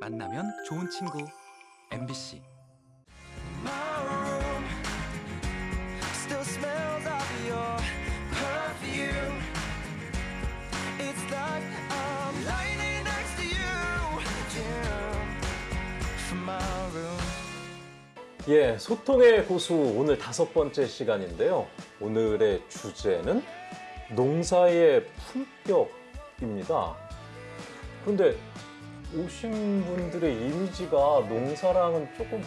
만나면 좋은 친구 MBC. 예, 소통의 고수 오늘 다섯 번째 시간인데요. 오늘의 주제는 농사의 품격입니다. 그런데 오신 분들의 이미지가 농사랑은 조금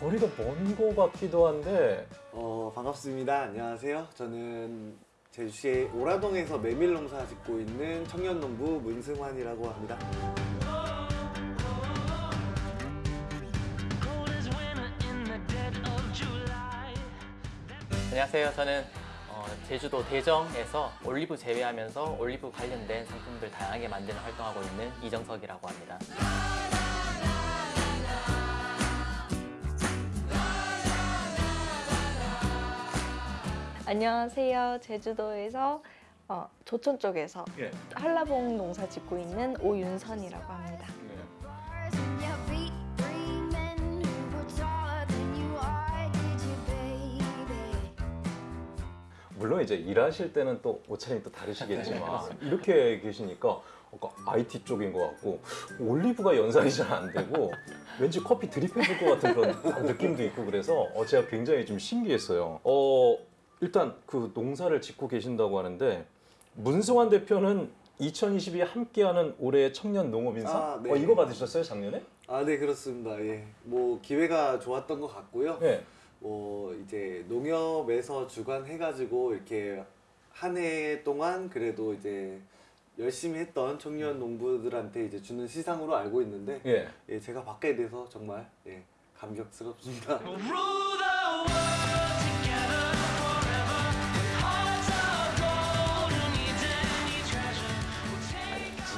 거리가 먼 것 같기도 한데 어, 반갑습니다. 안녕하세요. 저는 제주시의 오라동에서 메밀농사 짓고 있는 청년농부 문승환이라고 합니다. 안녕하세요. 저는 어, 제주도 대정에서 올리브 재배하면서 올리브 관련된 상품들 다양하게 만드는 활동하고 있는 이정석이라고 합니다. 안녕하세요. 제주도에서 어, 조천 쪽에서 예. 한라봉 농사 짓고 있는 오윤선이라고 합니다. 물론 이제 일하실 때는 또 옷차림이 또 다르시겠지만 이렇게 계시니까 IT 쪽인 것 같고 올리브가 연상이 잘 안 되고 왠지 커피 드립해줄 것 같은 그런 느낌도 있고 그래서 어, 제가 굉장히 좀 신기했어요. 어 일단 그 농사를 짓고 계신다고 하는데 문승환 대표는 2022 함께하는 올해의 청년 농업인상 아, 네. 어, 이거 받으셨어요 작년에? 아, 네, 그렇습니다. 예. 뭐, 기회가 좋았던 것 같고요. 네. 뭐, 이제 농협에서 주관해가지고 이렇게 한 해 동안 그래도 이제 열심히 했던 청년 농부들한테 이제 주는 시상으로 알고 있는데, 예. 예, 제가 받게 돼서 정말, 예, 감격스럽습니다.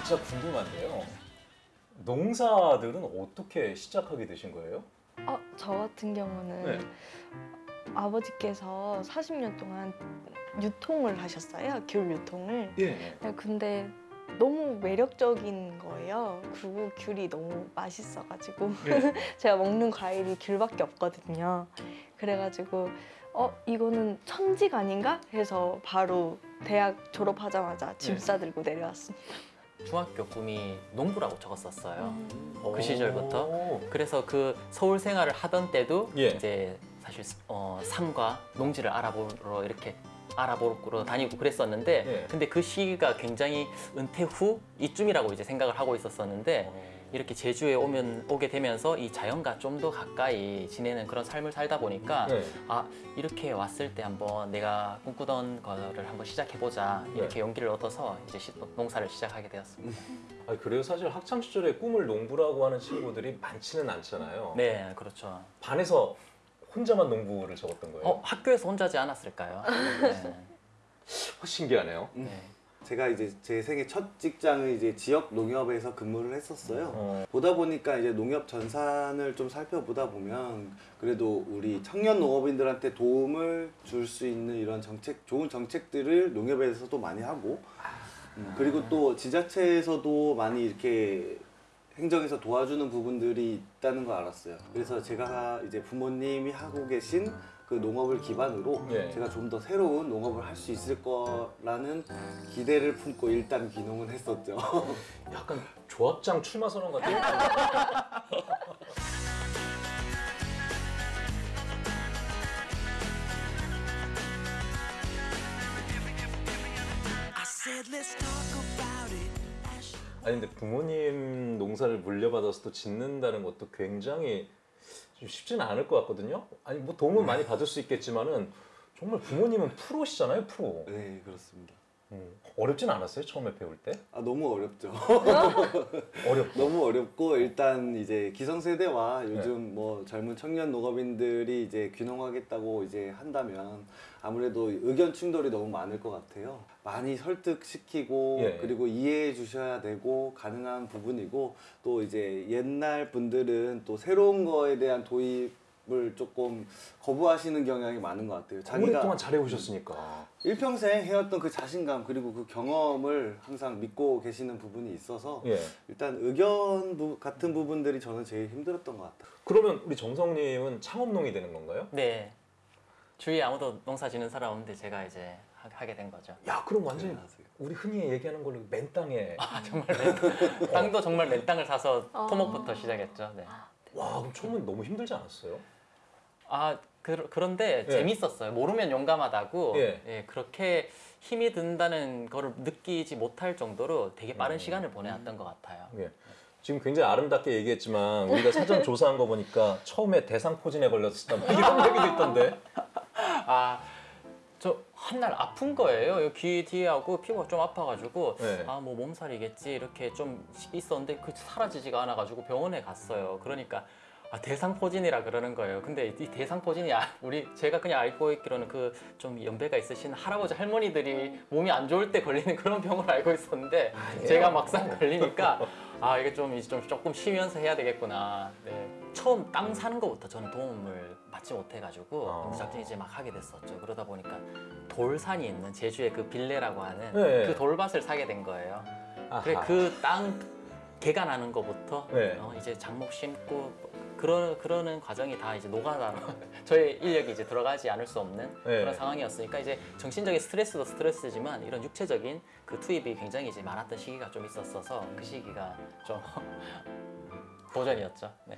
진짜 궁금한데요. 농사들은 어떻게 시작하게 되신 거예요? 어, 저 같은 경우는 네. 아버지께서 40년 동안 유통을 하셨어요. 귤 유통을. 예. 네, 근데 너무 매력적인 거예요. 그리고 귤이 너무 맛있어가지고 네. 제가 먹는 과일이 귤밖에 없거든요. 그래가지고 어 이거는 천직 아닌가 해서 바로 대학 졸업하자마자 짐 네. 싸들고 내려왔습니다. 중학교 꿈이 농부라고 적었었어요. 음. 그 시절부터. 오. 그래서 그 서울 생활을 하던 때도 예. 이제 사실 어, 삶과 농지를 알아보러 이렇게 알아보러 다니고 그랬었는데 예. 근데 그 시기가 굉장히 은퇴 후 이쯤이라고 이제 생각을 하고 있었었는데 이렇게 제주에 오면 오게 되면서 이 자연과 좀 더 가까이 지내는 그런 삶을 살다 보니까 네. 아 이렇게 왔을 때 한번 내가 꿈꾸던 거를 한번 시작해 보자 네. 이렇게 용기를 얻어서 이제 시- 농사를 시작하게 되었습니다. 아니, 그래요. 사실 학창 시절에 꿈을 농부라고 하는 친구들이 많지는 않잖아요. 네, 그렇죠. 반에서 혼자만 농부를 적었던 거예요. 어 학교에서 혼자지 않았을까요? 네. 어, 신기하네요. 네. 제가 이제 제 생애 첫 직장을 이제 지역 농협에서 근무를 했었어요. 어. 보다 보니까 이제 농협 전산을 좀 살펴보다 보면 그래도 우리 청년 농업인들한테 도움을 줄 수 있는 이런 정책, 좋은 정책들을 농협에서도 많이 하고 음, 그리고 또 지자체에서도 많이 이렇게 행정에서 도와주는 부분들이 있다는 걸 알았어요. 그래서 제가 이제 부모님이 하고 계신 그 농업을 기반으로 네. 제가 좀 더 새로운 농업을 할 수 있을 거라는 기대를 품고 일단 귀농은 했었죠. 약간 조합장 출마 선언 같아요. 아니 근데 부모님 농사를 물려받아서 또 짓는다는 것도 굉장히 좀 쉽지는 않을 것 같거든요. 아니 뭐 도움은 많이 받을 수 있겠지만은 정말 부모님은 프로시잖아요, 프로. 네, 그렇습니다. 음, 어렵진 않았어요, 처음에 배울 때? 아, 너무 어렵죠. 어렵고. 너무 어렵고 일단 이제 기성세대와 네. 요즘 뭐 젊은 청년 농업인들이 이제 귀농하겠다고 이제 한다면 아무래도 의견 충돌이 너무 많을 것 같아요. 많이 설득시키고 예. 그리고 이해해 주셔야 되고 가능한 부분이고 또 이제 옛날 분들은 또 새로운 거에 대한 도입 농업을 조금 거부하시는 경향이 많은 것 같아요. 자기가 오랫동안 잘해 오셨으니까. 일평생 해왔던 그 자신감 그리고 그 경험을 항상 믿고 계시는 부분이 있어서 예. 일단 의견 부- 같은 부분들이 저는 제일 힘들었던 것 같아요. 그러면 우리 정성님은 창업농이 되는 건가요? 네. 주위에 아무도 농사 짓는 사람 없는데 제가 이제 하- 하게 된 거죠. 야, 그럼 완전히 대단하세요. 우리 흔히 얘기하는 걸로 맨 땅에. 아, 정말 맨, 땅도 정말 맨 땅을 사서 아. 토목부터 시작했죠. 네. 와, 그럼 처음엔 너무 힘들지 않았어요? 아 그, 그런데 예. 재밌었어요. 모르면 용감하다고 예. 예, 그렇게 힘이 든다는 거를 느끼지 못할 정도로 되게 빠른 음. 시간을 보내왔던 것 같아요. 예. 지금 굉장히 아름답게 얘기했지만 우리가 사전 조사한 거 보니까 처음에 대상포진에 걸렸었다 뭐 이런 얘기도 있던데. 아, 저 한 날 아픈 거예요. 귀 뒤에 하고 피부가 좀 아파가지고 네. 아뭐 몸살이겠지 이렇게 좀 있었는데 그 사라지지가 않아가지고 병원에 갔어요. 그러니까 아, 대상포진이라 그러는 거예요. 근데 이 대상포진이 아, 우리 제가 그냥 알고 있기로는 그 좀 연배가 있으신 할아버지 할머니들이 몸이 안 좋을 때 걸리는 그런 병을 알고 있었는데 제가 막상 걸리니까 아 이게 좀 이제 좀 조금 쉬면서 해야 되겠구나. 네. 처음 땅 사는 것부터 저는 도움을 받지 못해가지고 어. 무작정 이제 막 하게 됐었죠. 그러다 보니까 돌산이 있는 제주의 그 빌레라고 하는 네. 그 돌밭을 사게 된 거예요. 아하. 그래 그땅 개가 나는 것부터 네. 어, 이제 장목 심고 그러, 그러는 과정이 다 이제 노가다로 저의 인력이 이제 들어가지 않을 수 없는 네. 그런 상황이었으니까 이제 정신적인 스트레스도 스트레스지만 이런 육체적인 그 투입이 굉장히 이제 많았던 시기가 좀 있었어서 그 시기가 좀 도전이었죠. 네.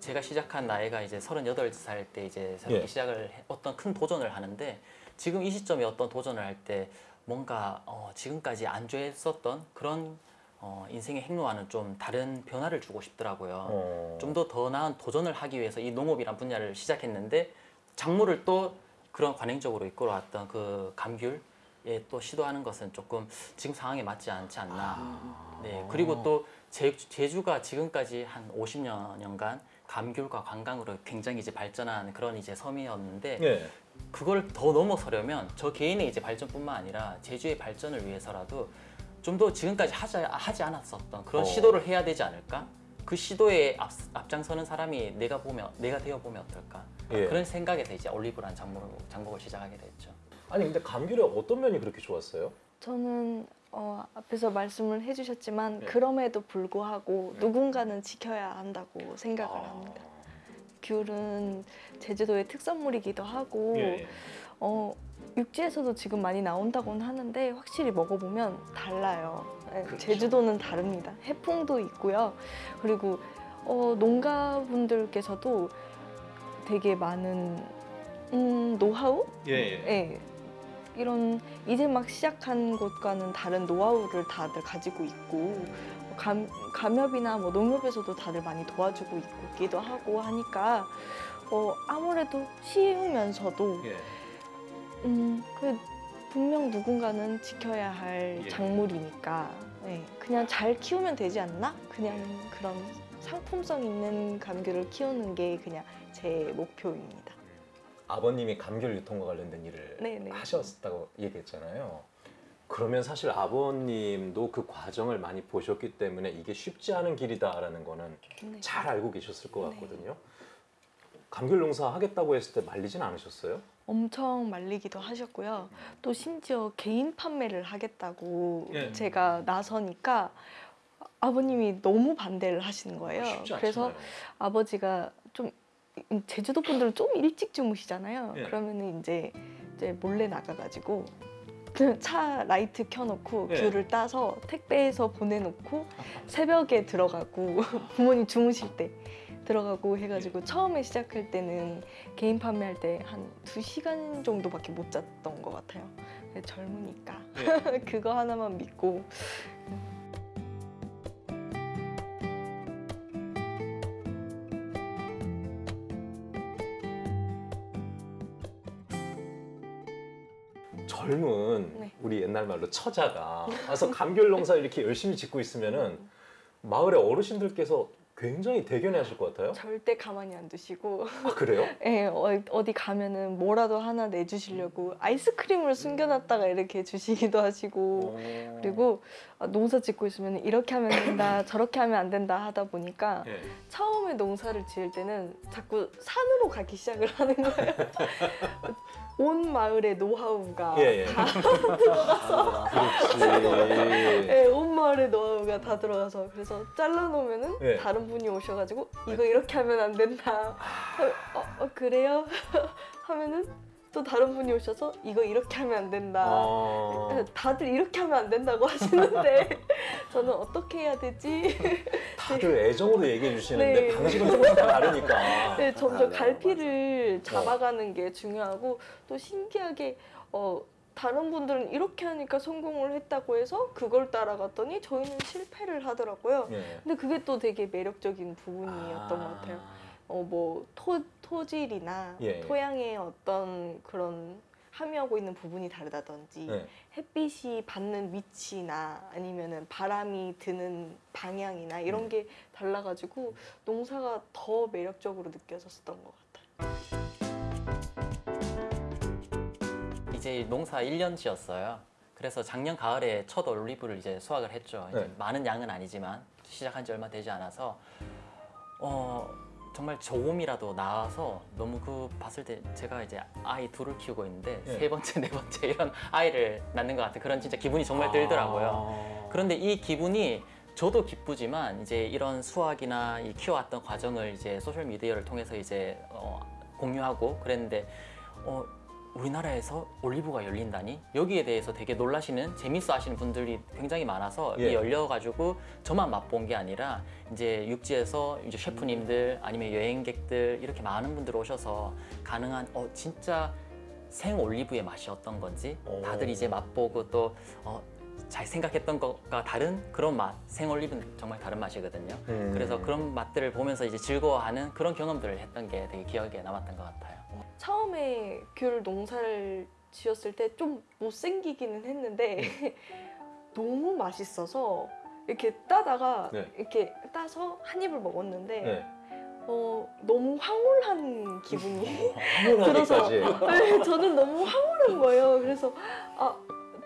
제가 시작한 나이가 이제 38살 때 이제 새롭게 예. 시작을 해- 어떤 큰 도전을 하는데 지금 이 시점에 어떤 도전을 할 때 뭔가 어, 지금까지 안주했었던 그런 어, 인생의 행로와는 좀 다른 변화를 주고 싶더라고요. 어. 좀더 더 나은 도전을 하기 위해서 이 농업이란 분야를 시작했는데 작물을 또 그런 관행적으로 이끌어왔던 그 감귤에 또 시도하는 것은 조금 지금 상황에 맞지 않지 않나. 네 그리고 또 제, 제주가 지금까지 한 50년간 감귤과 관광으로 굉장히 이제 발전한 그런 이제 섬이었는데 예. 그걸 더 넘어서려면 저 개인의 이제 발전뿐만 아니라 제주의 발전을 위해서라도 좀 더 지금까지 하지, 하지 않았었던 그런 어. 시도를 해야 되지 않을까? 그 시도에 앞, 앞장서는 사람이 내가 보면 내가 되어 보면 어떨까? 예. 그런 생각에서 이제 올리브란 장목을, 장목을 시작하게 됐죠. 아니 근데 감귤의 어떤 면이 그렇게 좋았어요? 저는 어, 앞에서 말씀을 해주셨지만 네. 그럼에도 불구하고 누군가는 지켜야 한다고 생각을 아. 합니다. 귤은 제주도의 특산물이기도 하고 예. 어, 육지에서도 지금 많이 나온다고는 하는데 확실히 먹어보면 달라요. 네, 그렇죠. 제주도는 다릅니다. 해풍도 있고요. 그리고 어, 농가분들께서도 되게 많은 음, 노하우? 예. 예. 네. 이런 이제 막 시작한 곳과는 다른 노하우를 다들 가지고 있고 감, 감협이나 뭐 농협에서도 다들 많이 도와주고 있기도 하고 하니까 어, 아무래도 쉬우면서도 예. 음, 그 분명 누군가는 지켜야 할 예. 작물이니까 네, 그냥 잘 키우면 되지 않나? 그냥 그런 상품성 있는 감귤을 키우는 게 그냥 제 목표입니다. 아버님이 감귤 유통과 관련된 일을 네네. 하셨다고 얘기했잖아요. 그러면 사실 아버님도 그 과정을 많이 보셨기 때문에 이게 쉽지 않은 길이다라는 거는 네. 잘 알고 계셨을 것 네. 같거든요. 감귤 농사 하겠다고 했을 때 말리진 않으셨어요? 엄청 말리기도 하셨고요. 또 심지어 개인 판매를 하겠다고 예. 제가 나서니까 아버님이 너무 반대를 하시는 거예요. 쉽지 그래서. 아버지가 좀 제주도 분들은 좀 일찍 주무시잖아요. 예. 그러면은 이제 이제 몰래 나가가지고 그차 라이트 켜놓고 예. 귤을 따서 택배해서 보내놓고 새벽에 들어가고 부모님 주무실 때 들어가고 해가지고 예. 처음에 시작할 때는 개인 판매할 때 한 두 시간 정도밖에 못 잤던 것 같아요. 젊으니까 예. 그거 하나만 믿고 젊은 네. 우리 옛날 말로 처자가 와서 감귤 농사 이렇게 열심히 짓고 있으면은 마을의 어르신들께서 굉장히 대견해 하실 것 같아요. 절대 가만히 안 두시고 아, 그래요? 예, 어, 어디 가면은 뭐라도 하나 내주시려고 아이스크림을 숨겨놨다가 이렇게 주시기도 하시고 어. 그리고 아, 농사 짓고 있으면 이렇게 하면 된다 저렇게 하면 안 된다 하다 보니까 예. 처음에 농사를 지을 때는 자꾸 산으로 가기 시작을 하는 거예요. 온 마을의 노하우가 예, 예. 다 그렇지. 예, 온 마을의 노하우가 다 들어가서 그래서 잘라놓으면은 예. 다른 분이 오셔가지고 이거 이렇게 하면 안 된다. 하면, 어, 어, 그래요? 하면은 또 다른 분이 오셔서 이거 이렇게 하면 안 된다. 아, 다들 이렇게 하면 안 된다고 하시는데 저는 어떻게 해야 되지? 다들 애정으로 얘기해 주시는데 네. 방식은 조금씩 다 다르니까. 네, 점점 맞아요, 갈피를 잡아가는 게 중요하고 또 신기하게 어, 다른 분들은 이렇게 하니까 성공을 했다고 해서 그걸 따라갔더니 저희는 실패를 하더라고요. 예. 근데 그게 또 되게 매력적인 부분이었던 것 같아요. 어, 뭐 토, 토질이나 예. 토양의 어떤 그런 함유하고 있는 부분이 다르다든지 네. 햇빛이 받는 위치나 아니면은 바람이 드는 방향이나 이런 음. 게 달라가지고 농사가 더 매력적으로 느껴졌었던 것 같아요. 이제 농사 1년치였어요. 그래서 작년 가을에 첫 올리브를 이제 수확을 했죠. 이제 네. 많은 양은 아니지만 시작한 지 얼마 되지 않아서 어 정말 조금이라도 나와서 너무 그 봤을 때 제가 이제 아이 둘을 키우고 있는데 네. 세 번째 네 번째 이런 아이를 낳는 것 같은 그런 진짜 기분이 정말 들더라고요. 아. 그런데 이 기분이 저도 기쁘지만 이제 이런 수학이나 이 키워왔던 과정을 이제 소셜 미디어를 통해서 이제 어, 공유하고 그랬는데 어, 우리나라에서 올리브가 열린다니 여기에 대해서 되게 놀라시는 재밌어 하시는 분들이 굉장히 많아서 예. 이 열려가지고 저만 맛본 게 아니라 이제 육지에서 이제 셰프님들 아니면 여행객들 이렇게 많은 분들 오셔서 가능한 어 진짜 생 올리브의 맛이 어떤 건지 오. 다들 이제 맛보고 또 어, 잘 생각했던 것과 다른 그런 맛, 생올리브는 정말 다른 맛이거든요. 음. 그래서 그런 맛들을 보면서 이제 즐거워하는 그런 경험들을 했던 게 되게 기억에 남았던 것 같아요. 처음에 귤 농사를 지었을 때 좀 못생기기는 했는데 너무 맛있어서 이렇게 따다가 네. 이렇게 따서 한 입을 먹었는데 네. 어, 너무 황홀한 기분이 황홀하기까지. 네, 저는 너무 황홀한 거예요. 그래서 아,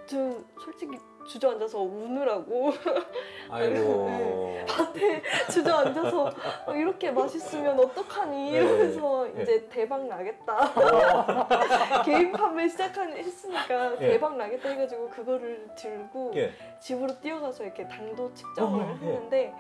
저 솔직히 주저앉아서 우느라고 아이고. 밭에 주저앉아서 어, 이렇게 맛있으면 어떡하니 네, 이러면서 네. 이제 대박 나겠다. 개인 판매 시작한 했으니까 예. 대박 나겠다 해가지고 그거를 들고 예. 집으로 뛰어가서 이렇게 당도 측정을 어, 예. 했는데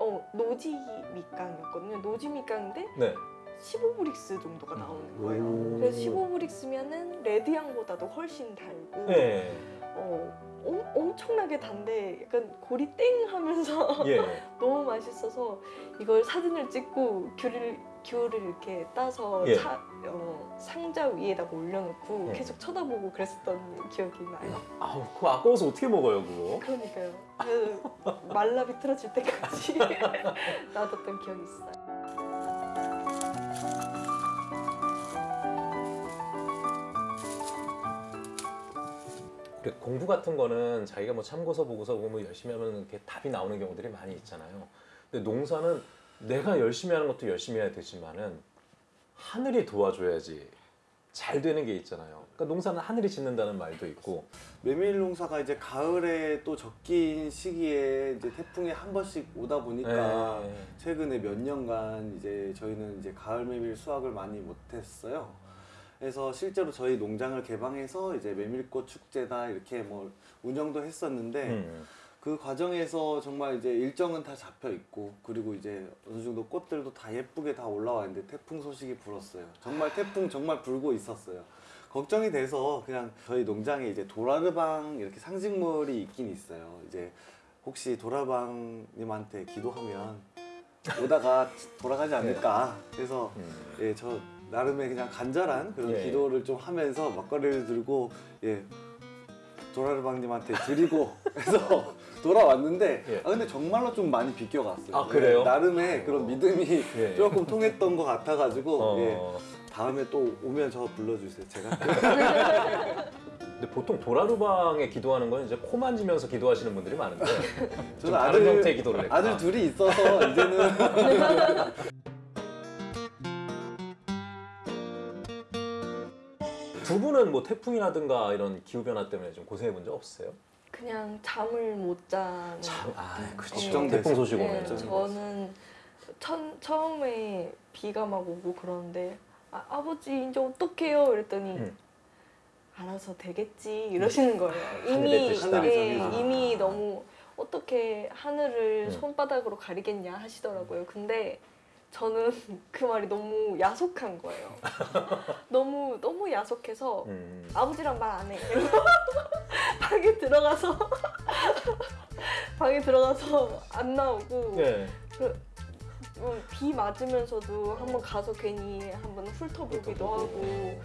어 노지 밑강이었거든요. 노지 밑강인데 네. 15브릭스 정도가 나오는 거예요. 오. 그래서 15브릭스면은 레드향보다도 훨씬 달고 네. 어, 엄, 엄청나게 단데 약간 고리 땡 하면서 예. 너무 맛있어서 이걸 사진을 찍고 귤을 귤을 이렇게 따서 예. 차- 어, 상자 위에다가 올려놓고 예. 계속 쳐다보고 그랬었던 기억이 나요. 아우, 그거 아까워서 어떻게 먹어요, 그거? 그러니까요. 그 말라 비틀어질 때까지 놔뒀던 기억이 있어요. 공부 같은 거는 자기가 뭐 참고서 보고서 보고 뭐 열심히 하면 이렇게 답이 나오는 경우들이 많이 있잖아요. 근데 농사는 내가 열심히 하는 것도 열심히 해야 되지만은 하늘이 도와줘야지 잘 되는 게 있잖아요. 그러니까 농사는 하늘이 짓는다는 말도 있고. 메밀 농사가 이제 가을에 또 적긴 시기에 이제 태풍이 한 번씩 오다 보니까 네. 최근에 몇 년간 이제 저희는 이제 가을 메밀 수확을 많이 못했어요. 그래서 실제로 저희 농장을 개방해서 이제 메밀꽃 축제다 이렇게 뭐 운영도 했었는데 음. 그 과정에서 정말 이제 일정은 다 잡혀 있고 그리고 이제 어느 정도 꽃들도 다 예쁘게 다 올라와 있는데 태풍 소식이 불었어요. 정말 태풍 정말 불고 있었어요. 걱정이 돼서 그냥 저희 농장에 이제 도라르방 이렇게 상징물이 있긴 있어요. 이제 혹시 도라방님한테 기도하면 오다가 돌아가지 않을까. 그래서 음. 예, 저 나름의 그냥 간절한 그런 예. 기도를 좀 하면서 막걸리를 들고 예, 도라르방님한테 드리고 해서 돌아왔는데 예. 아 근데 정말로 좀 많이 비껴갔어요. 아, 그래요? 예, 나름의 그런 믿음이 예. 조금 통했던 것 같아가지고 어. 예, 다음에 또 오면 저 불러주세요. 제가 근데 보통 도라루방에 기도하는 건 이제 코 만지면서 기도하시는 분들이 많은데 좀 저는 다른 아들- 형태의 기도를 했다. 아들 둘이 있어서 이제는 두 분은 뭐 태풍이라든가 이런 기후 변화 때문에 좀 고생해 본 적 없으세요? 그냥 잠을 못 자는 참, 아, 그렇죠. 걱정되죠. 태풍 소식 네, 오면 저는 천, 처음에 비가 막 오고 그러는데 아, 아버지 이제 어떡해요? 이랬더니 음. 알아서 되겠지 이러시는 거예요. 이미. 예, 하늘이 이미 아. 너무 어떻게 하늘을 음. 손바닥으로 가리겠냐 하시더라고요. 근데 저는 그 말이 너무 야속한 거예요. 너무 너무 야속해서 음. 아버지랑 말 안 해. 방에 들어가서 방에 들어가서 안 나오고 예. 어, 비 맞으면서도 한번 가서 괜히 한번 훑어보기도 하고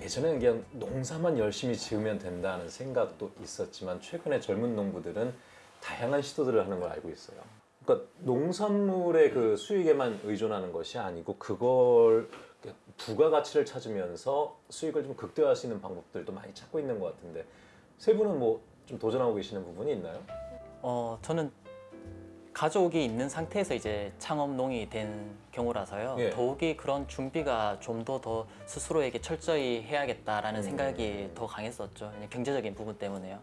예전에는 그냥 농사만 열심히 지으면 된다는 생각도 있었지만 최근에 젊은 농부들은 다양한 시도들을 하는 걸 알고 있어요. 그러니까 농산물의 그 수익에만 의존하는 것이 아니고 그걸 부가가치를 찾으면서 수익을 좀 극대화할 수 있는 방법들도 많이 찾고 있는 것 같은데 세 분은 뭐 좀 도전하고 계시는 부분이 있나요? 어, 저는 가족이 있는 상태에서 이제 창업농이 된 경우라서요. 예. 더욱이 그런 준비가 좀 더 더 스스로에게 철저히 해야겠다라는 음. 생각이 더 강했었죠. 경제적인 부분 때문에요.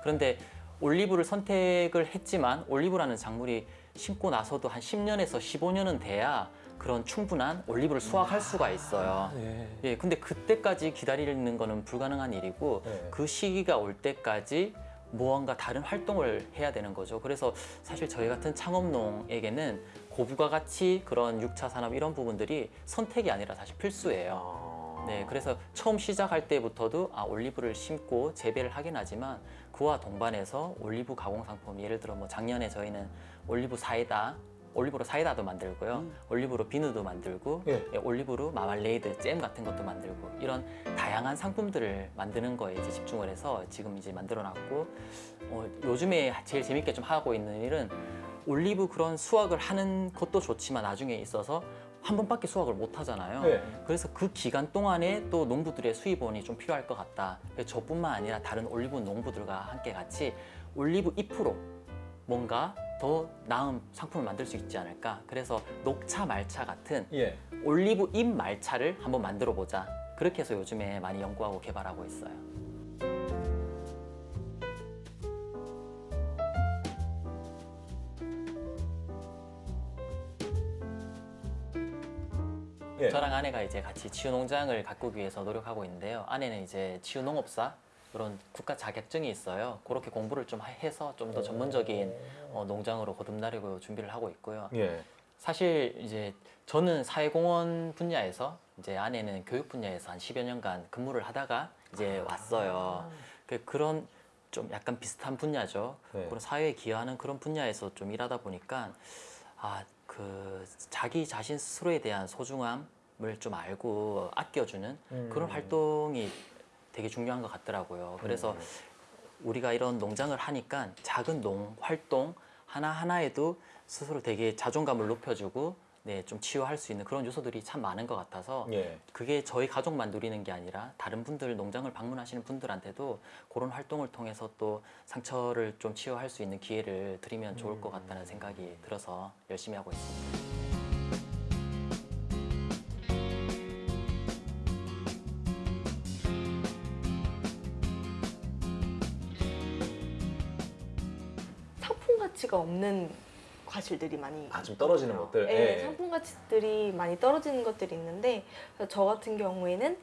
그런데 올리브를 선택을 했지만 올리브라는 작물이 심고 나서도 한 10년에서 15년은 돼야 그런 충분한 올리브를 수확할 수가 있어요. 예. 예, 근데 그때까지 기다리는 거는 불가능한 일이고 네. 그 시기가 올 때까지 무언가 다른 활동을 해야 되는 거죠. 그래서 사실 저희 같은 창업농에게는 고부가 가치 그런 6차 산업 이런 부분들이 선택이 아니라 사실 필수예요. 아. 네, 그래서 처음 시작할 때부터도 아, 올리브를 심고 재배를 하긴 하지만 그와 동반해서 올리브 가공 상품 예를 들어 뭐 작년에 저희는 올리브 사이다 올리브로 사이다도 만들고요. 올리브로 비누도 만들고 예. 예, 올리브로 마말레이드, 잼 같은 것도 만들고 이런 다양한 상품들을 만드는 거에 이제 집중을 해서 지금 이제 만들어 놨고 어, 요즘에 제일 재밌게 좀 하고 있는 일은 올리브 그런 수확을 하는 것도 좋지만 나중에 있어서 한 번밖에 수확을 못 하잖아요. 네. 그래서 그 기간 동안에 또 농부들의 수입원이 좀 필요할 것 같다. 저뿐만 아니라 다른 올리브 농부들과 함께 같이 올리브 잎으로 뭔가 더 나은 상품을 만들 수 있지 않을까. 그래서 녹차 말차 같은 예. 올리브 잎 말차를 한번 만들어 보자. 그렇게 해서 요즘에 많이 연구하고 개발하고 있어요. 예. 저랑 아내가 이제 같이 치유 농장을 가꾸기 위해서 노력하고 있는데요. 아내는 이제 치유 농업사 그런 국가 자격증이 있어요. 그렇게 공부를 좀 해서 좀 더 전문적인 어, 농장으로 거듭나려고 준비를 하고 있고요. 예. 사실 이제 저는 사회공헌 분야에서 이제 아내는 교육 분야에서 한 10여 년간 근무를 하다가 이제 왔어요. 그 그런 좀 약간 비슷한 분야죠. 네. 그런 사회에 기여하는 그런 분야에서 좀 일하다 보니까 아 그 자기 자신 스스로에 대한 소중함을 좀 알고 아껴주는 음. 그런 활동이 되게 중요한 것 같더라고요. 그래서 음. 우리가 이런 농장을 하니까 작은 농 활동 하나 하나에도 스스로 되게 자존감을 높여주고 네, 좀 치유할 수 있는 그런 요소들이 참 많은 것 같아서 예. 그게 저희 가족만 누리는 게 아니라 다른 분들 농장을 방문하시는 분들한테도 그런 활동을 통해서 또 상처를 좀 치유할 수 있는 기회를 드리면 좋을 것 같다는 생각이 들어서 열심히 하고 있습니다. 상품 가치가 없는 과실들이 많이 아, 좀 떨어지는. 것들? 네, 예. 상품 가치들이 많이 떨어지는 것들이 있는데 저 같은 경우에는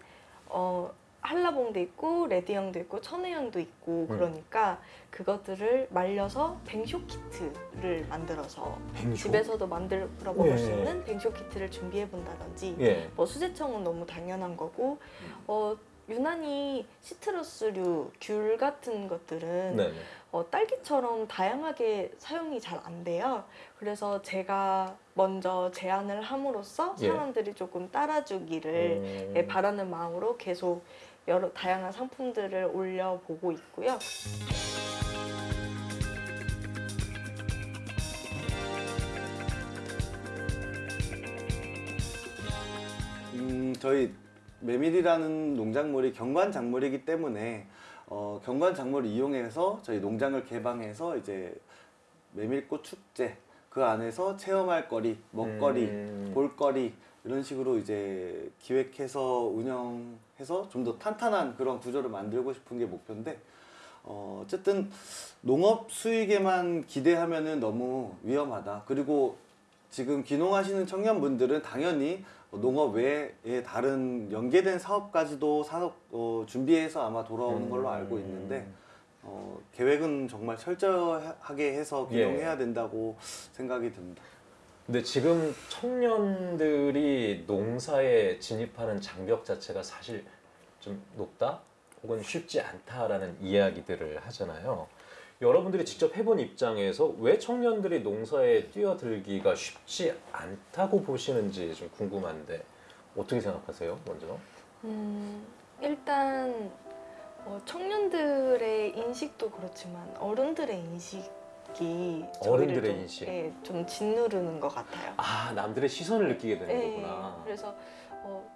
어, 한라봉도 있고 레드향도 있고 천혜향도 있고 음. 그러니까 그것들을 말려서 뱅쇼 키트를 만들어서 뱅쇼? 집에서도 만들어 먹을 수 예. 있는 뱅쇼 키트를 준비해 본다든지 예. 뭐 수제청은 너무 당연한 거고 어, 유난히 시트러스류 귤 같은 것들은 네. 어, 딸기처럼 다양하게 사용이 잘 안 돼요. 그래서 제가 먼저 제안을 함으로써 예. 사람들이 조금 따라주기를 음. 예, 바라는 마음으로 계속 여러 다양한 상품들을 올려보고 있고요. 음, 저희 메밀이라는 농작물이 경관 작물이기 때문에 어, 경관 작물을 이용해서 저희 농장을 개방해서 이제 메밀꽃 축제 그 안에서 체험할 거리, 먹거리, 음. 볼거리 이런 식으로 이제 기획해서 운영해서 좀 더 탄탄한 그런 구조를 만들고 싶은 게 목표인데 어, 어쨌든 농업 수익에만 기대하면은 너무 위험하다. 그리고 지금 귀농하시는 청년분들은 당연히 농업 외에 다른 연계된 사업까지도 사업 어, 준비해서 아마 돌아오는 음. 걸로 알고 있는데 어, 계획은 정말 철저하게 해서 예. 귀농해야 된다고 생각이 듭니다. 근데 지금 청년들이 농사에 진입하는 장벽 자체가 사실 좀 높다 혹은 쉽지 않다라는 이야기들을 하잖아요. 여러분들이 직접 해본 입장에서 왜 청년들이 농사에 뛰어들기가 쉽지 않다고 보시는지 좀 궁금한데 어떻게 생각하세요? 먼저. 음, 일단 어, 청년들의 인식도 그렇지만 어른들의 인식이 어른들의 좀, 인식. 예, 좀 짓누르는 것 같아요. 아 남들의 시선을 느끼게 되는 예, 거구나. 그래서 어,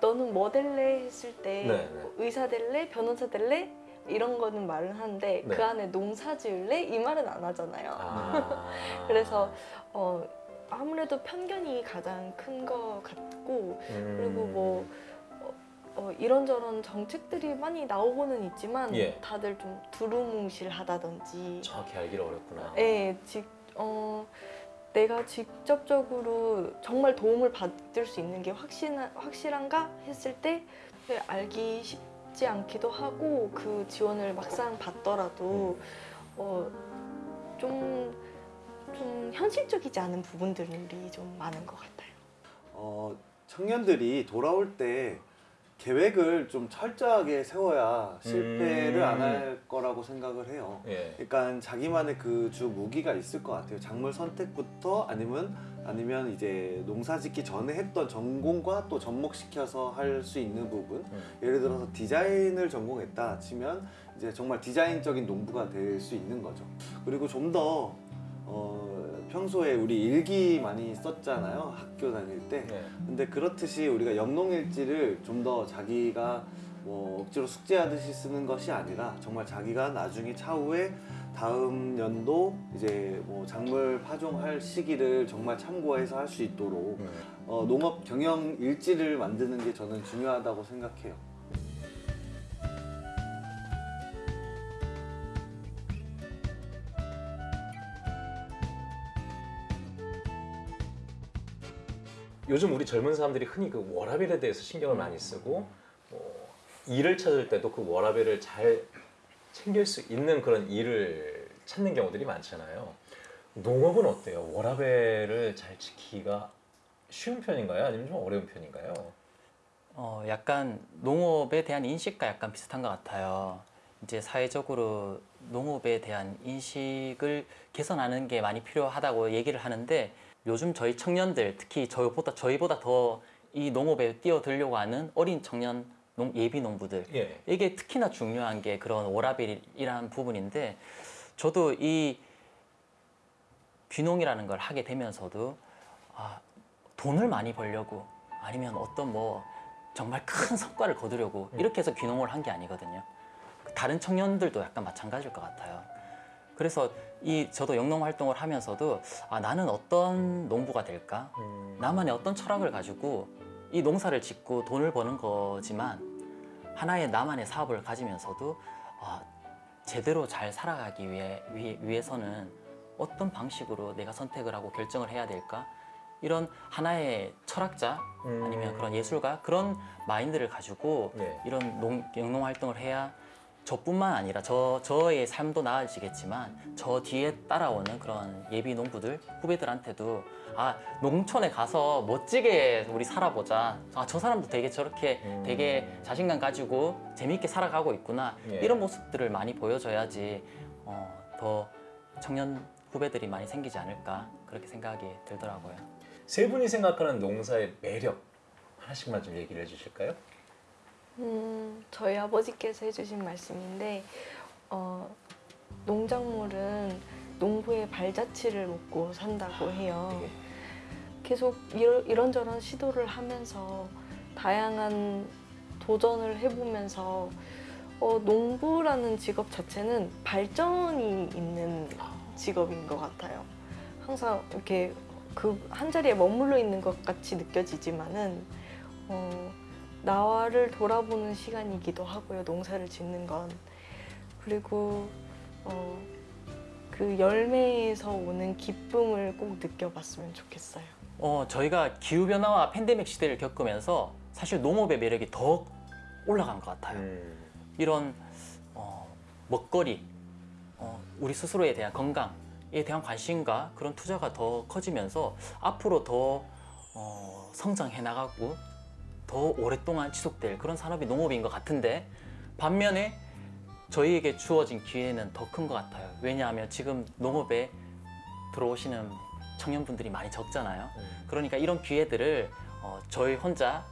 너는 뭐 될래 했을 때 네, 네. 뭐 의사 될래 변호사 될래 이런 거는 말은 하는데 네. 그 안에 농사 지을래 이 말은 안 하잖아요. 아. 그래서 어, 아무래도 편견이 가장 큰 것 같고 음. 그리고 뭐 어, 어, 이런저런 정책들이 많이 나오고는 있지만 예. 다들 좀 두루뭉실하다든지 정확히 알기가 어렵구나. 예, 직, 어, 내가 직접적으로 정말 도움을 받을 수 있는 게 확신, 확실한가 했을 때 네, 알기 쉽 지 않기도 하고 그 지원을 막상 받더라도 어, 좀, 좀 현실적이지 않은 부분들이 좀 많은 것 같아요. 어, 청년들이 돌아올 때 계획을 좀 철저하게 세워야 실패를 음. 안할 거라고 생각을 해요. 예. 그러니까 자기만의 그 주 무기가 있을 것 같아요. 작물 선택부터 아니면 아니면 이제 농사 짓기 전에 했던 전공과 또 접목시켜서 할 수 있는 부분. 음. 예를 들어서 디자인을 전공했다 치면 이제 정말 디자인적인 농부가 될 수 있는 거죠. 그리고 좀더 어, 평소에 우리 일기 많이 썼잖아요. 학교 다닐 때. 네. 근데 그렇듯이 우리가 영농일지를 좀 더 자기가 뭐 억지로 숙제하듯이 쓰는 것이 아니라 정말 자기가 나중에 차후에 다음 연도 이제 뭐 작물 파종할 시기를 정말 참고해서 할 수 있도록 음. 어, 농업 경영 일지를 만드는 게 저는 중요하다고 생각해요. 요즘 우리 젊은 사람들이 흔히 그 워라벨에 대해서 신경을 많이 쓰고 뭐 일을 찾을 때도 그 워라벨을 잘 챙길 수 있는 그런 일을 찾는 경우들이 많잖아요. 농업은 어때요? 워라벨을 잘 지키기가 쉬운 편인가요? 아니면 좀 어려운 편인가요? 어, 약간 농업에 대한 인식과 약간 비슷한 것 같아요. 이제 사회적으로 농업에 대한 인식을 개선하는 게 많이 필요하다고 얘기를 하는데 요즘 저희 청년들 특히 저희보다 저희보다 더 이 농업에 뛰어들려고 하는 어린 청년 농, 예비 농부들 예. 이게 특히나 중요한 게 그런 워라벨이라는 부분인데 저도 이 귀농이라는 걸 하게 되면서도 아, 돈을 많이 벌려고 아니면 어떤 뭐 정말 큰 성과를 거두려고 이렇게 해서 귀농을 한 게 아니거든요. 다른 청년들도 약간 마찬가지일 것 같아요. 그래서 이 저도 영농 활동을 하면서도 아, 나는 어떤 농부가 될까? 음. 나만의 어떤 철학을 가지고 이 농사를 짓고 돈을 버는 거지만 하나의 나만의 사업을 가지면서도 아, 제대로 잘 살아가기 위해, 위, 위해서는 어떤 방식으로 내가 선택을 하고 결정을 해야 될까? 이런 하나의 철학자 음. 아니면 그런 예술가 그런 마인드를 가지고 예. 이런 농, 영농 활동을 해야 저뿐만 아니라 저 저의 삶도 나아지겠지만 저 뒤에 따라오는 그런 예비 농부들 후배들한테도 아 농촌에 가서 멋지게 우리 살아보자 아 저 사람도 되게 저렇게 음. 되게 자신감 가지고 재밌게 살아가고 있구나 예. 이런 모습들을 많이 보여줘야지 어, 더 청년 후배들이 많이 생기지 않을까 그렇게 생각이 들더라고요. 세 분이 생각하는 농사의 매력 하나씩만 좀 얘기를 해주실까요? 음, 저희 아버지께서 해주신 말씀인데 어, 농작물은 농부의 발자취를 먹고 산다고 해요. 되게 계속 이러, 이런 저런 시도를 하면서 다양한 도전을 해보면서 어, 농부라는 직업 자체는 발전이 있는 직업인 것 같아요. 항상 이렇게 그 한 자리에 머물러 있는 것 같이 느껴지지만은 어, 나를 돌아보는 시간이기도 하고요. 농사를 짓는 건 그리고 어, 그 열매에서 오는 기쁨을 꼭 느껴봤으면 좋겠어요. 어, 저희가 기후 변화와 팬데믹 시대를 겪으면서 사실 농업의 매력이 더 올라간 것 같아요. 음. 이런 어, 먹거리, 어, 우리 스스로에 대한 건강에 대한 관심과 그런 투자가 더 커지면서 앞으로 더 어, 성장해 나가고 더 오랫동안 지속될 그런 산업이 농업인 것 같은데 반면에 저희에게 주어진 기회는 더 큰 것 같아요. 왜냐하면 지금 농업에 들어오시는 청년분들이 많이 적잖아요. 그러니까 이런 기회들을 어, 저희 혼자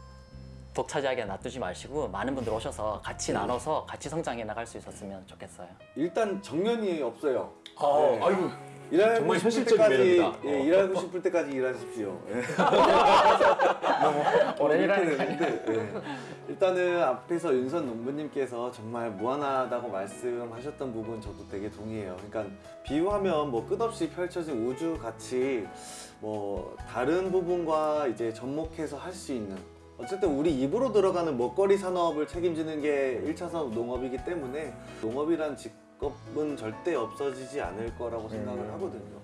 독차지하게 놔두지 마시고 많은 분들 오셔서 같이 나눠서 같이 성장해 나갈 수 있었으면 좋겠어요. 일단 정년이 없어요. 아, 네. 아이고 일하고 정말 현실적인 매력이다. 예, 어. 일하고 싶을 때까지 일하십시오. 예. 오래 이렇게 일하는 되는데, 예. 일단은 앞에서 윤선 농부님께서 정말 무한하다고 말씀하셨던 부분 저도 되게 동의해요. 그러니까 비유하면 뭐 끝없이 펼쳐진 우주 같이 뭐 다른 부분과 이제 접목해서 할 수 있는 어쨌든 우리 입으로 들어가는 먹거리 산업을 책임지는 게 1차 산업 농업이기 때문에 농업이란 직 업은 절대 없어지지 않을 거라고 생각을 음. 하거든요.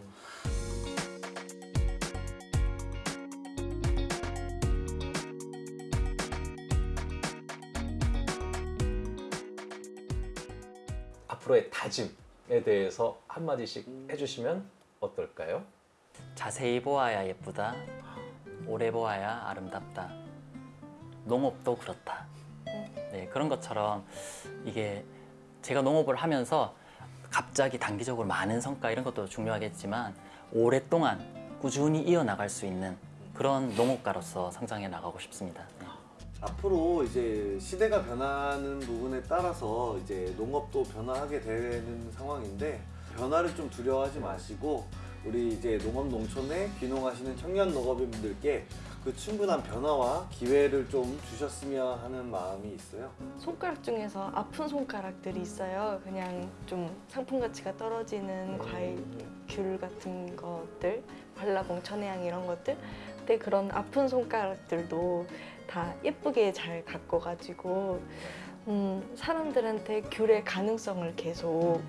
앞으로의 다짐에 대해서 한 마디씩 음. 해주시면 어떨까요? 자세히 보아야 예쁘다. 오래 보아야 아름답다. 농업도 그렇다. 네, 그런 것처럼 이게 제가 농업을 하면서 갑자기 단기적으로 많은 성과 이런 것도 중요하겠지만 오랫동안 꾸준히 이어나갈 수 있는 그런 농업가로서 성장해 나가고 싶습니다. 네. 앞으로 이제 시대가 변하는 부분에 따라서 이제 농업도 변화하게 되는 상황인데 변화를 좀 두려워하지 마시고 우리 이제 농업 농촌에 귀농하시는 청년 농업인분들께 그 충분한 변화와 기회를 좀 주셨으면 하는 마음이 있어요. 손가락 중에서 아픈 손가락들이 있어요. 그냥 좀 상품 가치가 떨어지는 과일, 귤 같은 것들, 발라봉, 천혜향 이런 것들. 근데 그런 아픈 손가락들도 다 예쁘게 잘 가꿔가지고 음, 사람들한테 귤의 가능성을 계속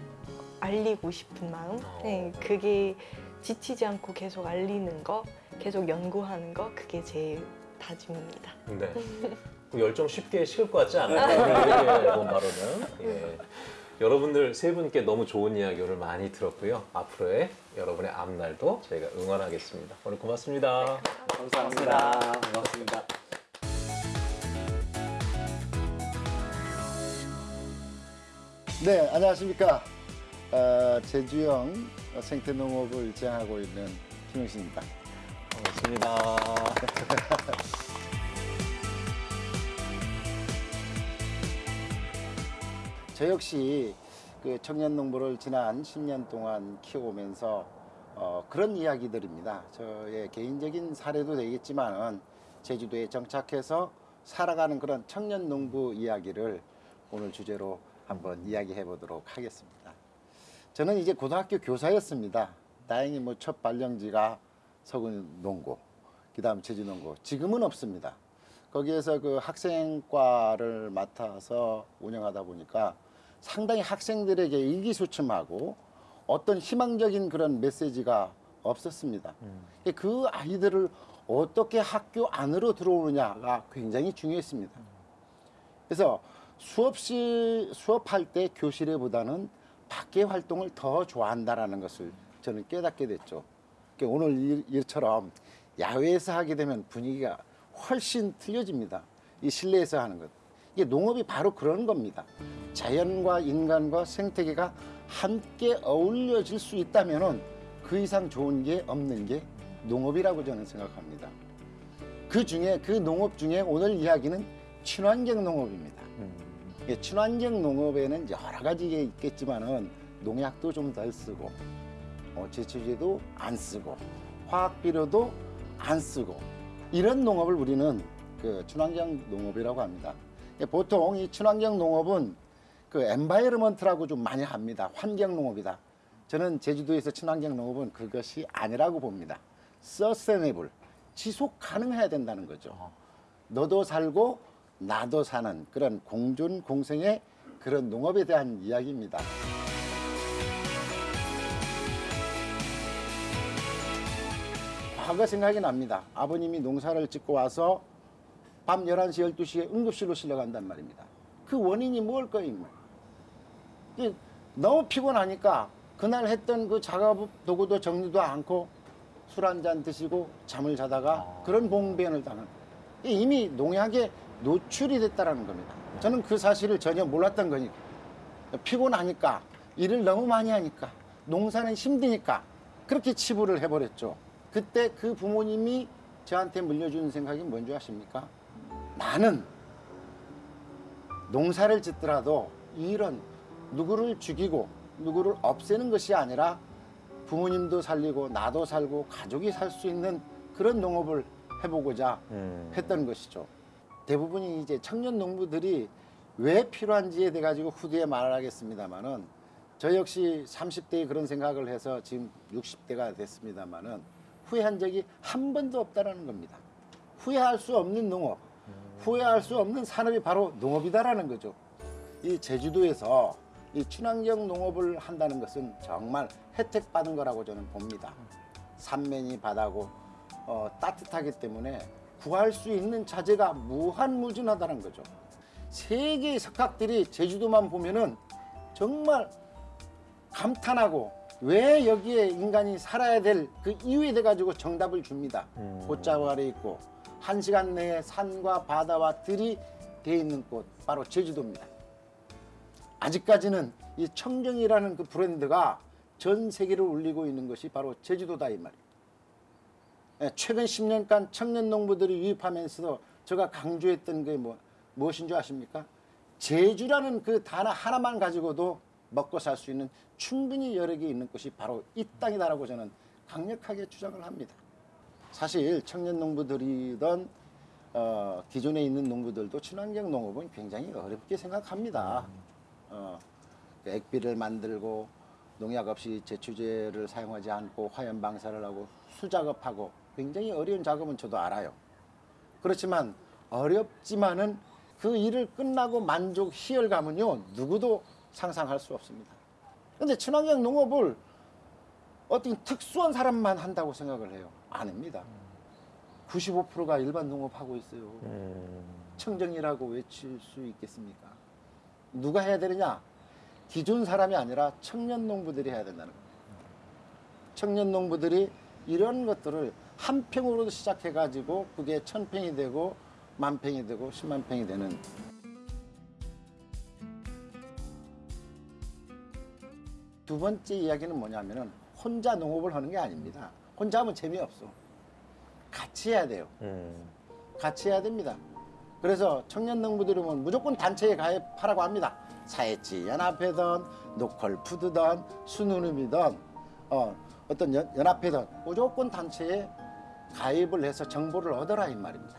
알리고 싶은 마음. 네, 그게 지치지 않고 계속 알리는 거, 계속 연구하는 거, 그게 제 다짐입니다. 네. 그 열정 쉽게 식을 것 같지 않아요? 오늘 앨범 바로는. 예. 여러분들 세 분께 너무 좋은 이야기 오늘 많이 들었고요. 앞으로의 여러분의 앞날도 저희가 응원하겠습니다. 오늘 고맙습니다. 감사합니다. 반갑습니다. 네, 안녕하십니까. 어, 제주형 생태농업을 지향하고 있는 김영신입니다. 반갑습니다. 저 역시 그 청년 농부를 지난 10년 동안 키워오면서 어, 그런 이야기들입니다. 저의 개인적인 사례도 되겠지만은 제주도에 정착해서 살아가는 그런 청년 농부 이야기를 오늘 주제로 한번 이야기해 보도록 하겠습니다. 저는 이제 고등학교 교사였습니다. 다행히 뭐 첫 발령지가 서군 농고, 그 다음 제주 농고. 지금은 없습니다. 거기에서 그 학생과를 맡아서 운영하다 보니까 상당히 학생들에게 의기소침하고 어떤 희망적인 그런 메시지가 없었습니다. 그 아이들을 어떻게 학교 안으로 들어오느냐가 굉장히 중요했습니다. 그래서 수업시 수업할 때 교실에보다는 밖의 활동을 더 좋아한다라는 것을 저는 깨닫게 됐죠. 오늘 일- 일처럼 야외에서 하게 되면 분위기가 훨씬 틀려집니다. 이 실내에서 하는 것. 이게 농업이 바로 그런 겁니다. 자연과 인간과 생태계가 함께 어울려질 수 있다면은 그 이상 좋은 게 없는 게 농업이라고 저는 생각합니다. 그 중에 그 농업 중에 오늘 이야기는 친환경 농업입니다. 예, 친환경 농업에는 여러 가지가 있겠지만은 농약도 좀 덜 쓰고 어, 제초제도 안 쓰고 화학 비료도 안 쓰고 이런 농업을 우리는 그 친환경 농업이라고 합니다. 예, 보통 이 친환경 농업은 그 environment라고 좀 많이 합니다. 환경 농업이다. 저는 제주도에서 친환경 농업은 그것이 아니라고 봅니다. sustainable 지속 가능해야 된다는 거죠. 너도 살고 나도 사는 그런 공존 공생의 그런 농업에 대한 이야기입니다. 과거 생각이 납니다. 아버님이 농사를 짓고 와서 밤 11시, 12시에 응급실로 실려간단 말입니다. 그 원인이 뭘 거임? 너무 피곤하니까 그날 했던 그 작업 도구도 정리도 않고 술 한 잔 드시고 잠을 자다가 그런 봉변을 당한 이미 농약에 노출이 됐다라는 겁니다. 저는 그 사실을 전혀 몰랐던 거니까 피곤하니까 일을 너무 많이 하니까 농사는 힘드니까 그렇게 치부를 해버렸죠. 그때 그 부모님이 저한테 물려준 생각이 뭔지 아십니까? 나는 농사를 짓더라도 이런 누구를 죽이고 누구를 없애는 것이 아니라 부모님도 살리고 나도 살고 가족이 살 수 있는 그런 농업을 해보고자 했던 것이죠. 대부분이 이제 청년 농부들이 왜 필요한지에 대해 가지고 후대에 말을 하겠습니다만은 저 역시 30대에 그런 생각을 해서 지금 60대가 됐습니다만은 후회한 적이 한 번도 없다라는 겁니다. 후회할 수 없는 농업, 후회할 수 없는 산업이 바로 농업이다라는 거죠. 이 제주도에서 이 친환경 농업을 한다는 것은 정말 혜택 받은 거라고 저는 봅니다. 산면이 바다고 어, 따뜻하기 때문에 구할 수 있는 자재가 무한무진하다는 거죠. 세계의 석학들이 제주도만 보면은 정말 감탄하고 왜 여기에 인간이 살아야 될 그 이유에 대해 가지고 정답을 줍니다. 꽃자루 아래 있고 한 시간 내에 산과 바다와 들이 돼 있는 곳 바로 제주도입니다. 아직까지는 이 청정이라는 그 브랜드가 전 세계를 울리고 있는 것이 바로 제주도다 이 말이에요. 예, 최근 10년간 청년 농부들이 유입하면서 제가 강조했던 게 뭐, 무엇인 줄 아십니까? 제주라는 그 단어 하나만 가지고도 먹고 살 수 있는 충분히 여러 개 있는 곳이 바로 이 땅이다라고 저는 강력하게 주장을 합니다. 사실 청년 농부들이던 어, 기존에 있는 농부들도 친환경 농업은 굉장히 어렵게 생각합니다. 어, 그 액비를 만들고 농약 없이 제초제를 사용하지 않고 화염 방사를 하고 수작업하고 굉장히 어려운 작업은 저도 알아요. 그렇지만 어렵지만은 그 일을 끝나고 만족 희열감은요 누구도 상상할 수 없습니다. 근데 친환경 농업을 어떤 특수한 사람만 한다고 생각을 해요. 아닙니다. 95%가 일반 농업하고 있어요. 청정이라고 외칠 수 있겠습니까? 누가 해야 되느냐? 기존 사람이 아니라 청년 농부들이 해야 된다는 겁니다. 청년 농부들이 이런 것들을 한 평으로 시작해가지고 그게 천 평이 되고 만 평이 되고 십만 평이 되는 두 번째 이야기는 뭐냐면은 혼자 농업을 하는 게 아닙니다. 혼자 하면 재미없어. 같이 해야 돼요. 같이 해야 됩니다. 그래서 청년 농부들은 무조건 단체에 가입하라고 합니다. 사회치 연합회든 노컬푸드든 순우름이든 어, 어떤 연, 연합회든 무조건 단체에 가입을 해서 정보를 얻어라 이 말입니다.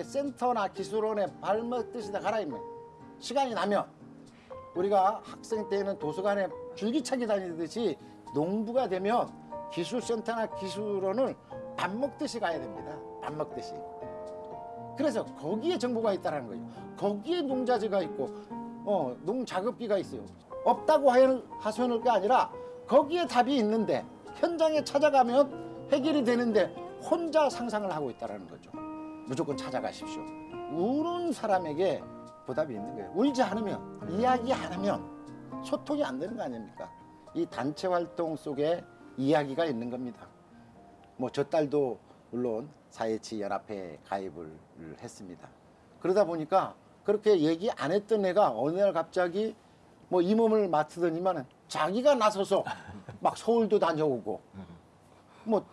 센터나 기술원에 발먹듯이 다 가라 이 말. 시간이 나면 우리가 학생 때는 도서관에 줄기차게 다니듯이 농부가 되면 기술센터나 기술원을 밥 먹듯이 가야 됩니다. 밥 먹듯이. 그래서 거기에 정보가 있다는 거예요. 거기에 농자재가 있고, 어, 농작업기가 있어요. 없다고 하소연할 게 아니라 거기에 답이 있는데 현장에 찾아가면 해결이 되는데 혼자 상상을 하고 있다는 거죠. 무조건 찾아가십시오. 우는 사람에게 보답이 있는 거예요. 울지 않으면, 이야기 안 하면 소통이 안 되는 거 아닙니까? 이 단체 활동 속에 이야기가 있는 겁니다. 뭐 저 딸도 물론 사회치 연합회에 가입을 했습니다. 그러다 보니까 그렇게 얘기 안 했던 애가 어느 날 갑자기 뭐 이 몸을 맡으더니만은 자기가 나서서 막 서울도 다녀오고 뭐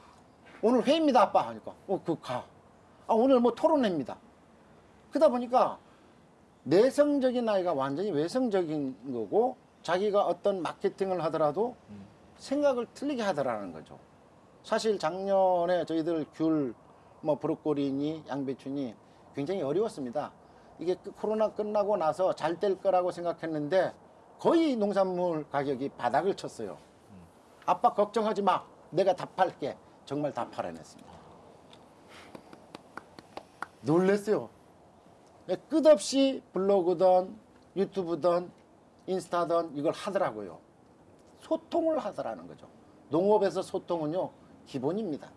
오늘 회의입니다 아빠 하니까 어 그 가. 아 오늘 뭐 토론회입니다. 그러다 보니까 내성적인 아이가 완전히 외성적인 거고 자기가 어떤 마케팅을 하더라도 생각을 틀리게 하더라는 거죠. 사실 작년에 저희들 귤, 뭐 브로콜리니, 양배추니 굉장히 어려웠습니다. 이게 그 코로나 끝나고 나서 잘 될 거라고 생각했는데 거의 농산물 가격이 바닥을 쳤어요. 아빠 걱정하지 마. 내가 다 팔게. 정말 다 팔아냈습니다. 놀랬어요. 네, 끝없이 블로그든 유튜브든 인스타든 이걸 하더라고요. 소통을 하더라는 거죠. 농업에서 소통은요 기본입니다.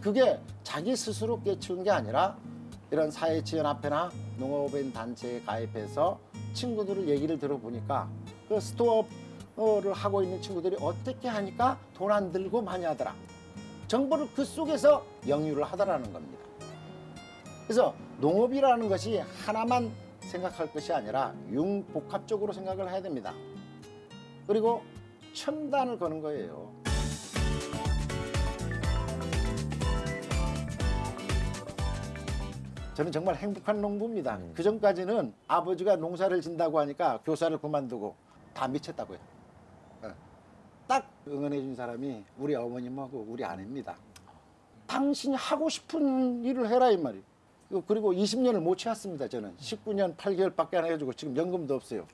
그게 자기 스스로 깨치운 게 아니라 이런 사회지연합회나 농업인 단체에 가입해서 친구들을 얘기를 들어보니까 그 스토어를 하고 있는 친구들이 어떻게 하니까 돈 안 들고 많이 하더라. 정보를 그 속에서 영유를 하더라는 겁니다. 그래서 농업이라는 것이 하나만 생각할 것이 아니라 융복합적으로 생각을 해야 됩니다. 그리고 첨단을 거는 거예요. 저는 정말 행복한 농부입니다. 그 전까지는 아버지가 농사를 진다고 하니까 교사를 그만두고 다 미쳤다고요. 예. 딱 응원해 준 사람이 우리 어머님하고 우리 아내입니다. 당신이 하고 싶은 일을 해라 이 말이에요. 그리고 20년을 못 채웠습니다. 저는 19년 8개월밖에 안 해가지고 지금 연금도 없어요.